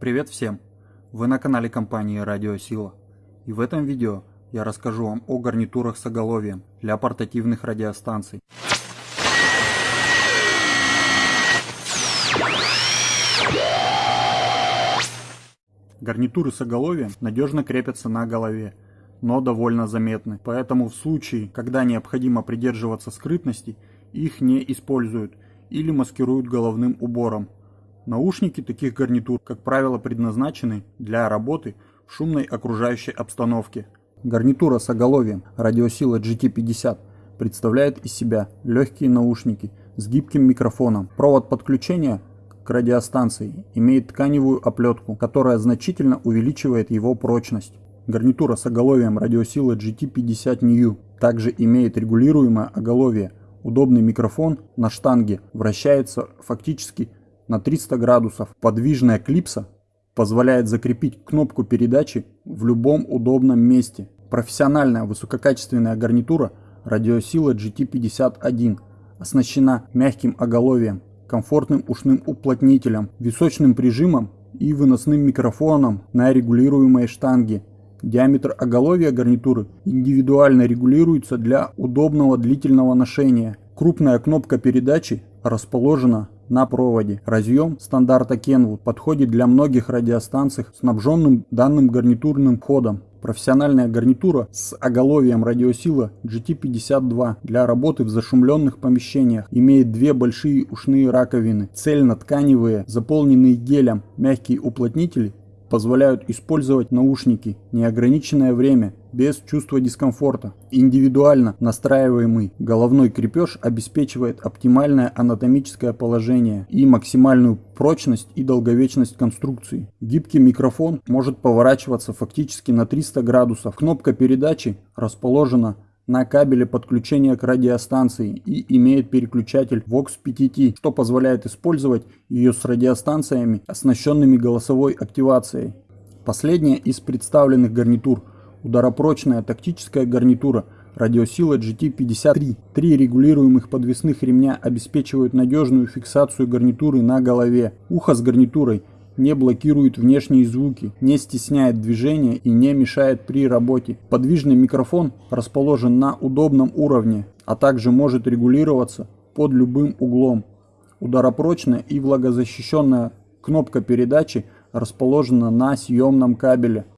Привет всем! Вы на канале компании Радиосила. И в этом видео я расскажу вам о гарнитурах с оголовьем для портативных радиостанций. Гарнитуры с оголовьем надежно крепятся на голове, но довольно заметны. Поэтому в случае, когда необходимо придерживаться скрытности, их не используют или маскируют головным убором. Наушники таких гарнитур, как правило, предназначены для работы в шумной окружающей обстановке. Гарнитура с оголовьем радиосила GT50 представляет из себя легкие наушники с гибким микрофоном. Провод подключения к радиостанции имеет тканевую оплетку, которая значительно увеличивает его прочность. Гарнитура с оголовьем радиосила GT50 New также имеет регулируемое оголовье. Удобный микрофон на штанге вращается фактически на 300 градусов. Подвижная клипса позволяет закрепить кнопку передачи в любом удобном месте. Профессиональная высококачественная гарнитура радиосила GT51 оснащена мягким оголовьем, комфортным ушным уплотнителем, височным прижимом и выносным микрофоном на регулируемой штанге. Диаметр оголовья гарнитуры индивидуально регулируется для удобного длительного ношения. Крупная кнопка передачи расположена на проводе. Разъем стандарта Kenwood подходит для многих радиостанций, снабженным данным гарнитурным входом. Профессиональная гарнитура с оголовьем радиосила GT52 для работы в зашумленных помещениях имеет две большие ушные раковины, цельнотканевые, заполненные гелем, мягкие уплотнители позволяют использовать наушники неограниченное время без чувства дискомфорта. Индивидуально настраиваемый головной крепеж обеспечивает оптимальное анатомическое положение и максимальную прочность и долговечность конструкции. Гибкий микрофон может поворачиваться фактически на 300 градусов. Кнопка передачи расположена на кабеле подключения к радиостанции и имеет переключатель VOX PTT, что позволяет использовать ее с радиостанциями, оснащенными голосовой активацией. Последняя из представленных гарнитур – ударопрочная тактическая гарнитура радиосила GT53. Три регулируемых подвесных ремня обеспечивают надежную фиксацию гарнитуры на голове. Ухо с гарнитурой – не блокирует внешние звуки, не стесняет движения и не мешает при работе. Подвижный микрофон расположен на удобном уровне, а также может регулироваться под любым углом. Ударопрочная и влагозащищенная кнопка передачи расположена на съемном кабеле.